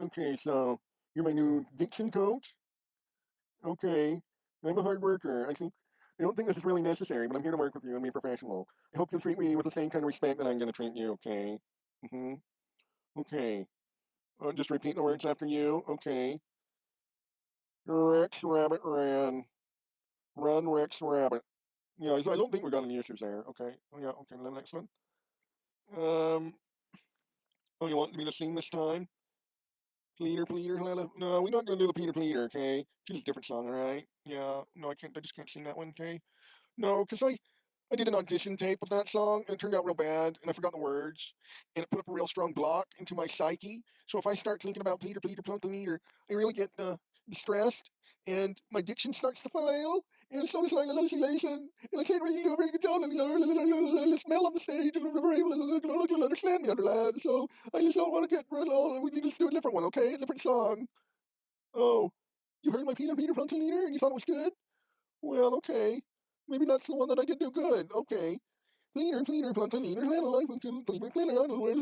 Okay, so you're my new diction coach? Okay. I'm a hard worker. I think I don't think this is really necessary, but I'm here to work with you and be professional. I hope you'll treat me with the same kind of respect that I'm gonna treat you, okay? Mm-hmm. Okay. Uh, just repeat the words after you. Okay. Rex Rabbit ran. Run Rex Rabbit. Yeah, I don't think we got any issues there. Okay. Oh yeah, okay, the next one. Um Oh, you want me to sing this time? Pleater, pleater, Lila. No, we're not gonna do the Peter Pleater, okay? Choose a different song, alright? Yeah, no, I can't. I just can't sing that one, okay? No, because I, I did an audition tape of that song, and it turned out real bad, and I forgot the words, and it put up a real strong block into my psyche. So if I start thinking about Pleater, pleater, plunk, pleater, I really get uh, distressed, and my diction starts to fail, and so does my hallucination, and I can't really do a very good job of the smell on the stage, and never able to understand the underland, so I just don't want to get rid of all, we need to do a different one, okay? A different song. Oh, you heard my Peter Peter Plunk Leader, and you thought it was good? Well, okay. Maybe that's the one that I did do good. Okay. Cleaner, cleaner, plunk, cleaner, little life, cleaner, cleaner, cleaner, I don't know where to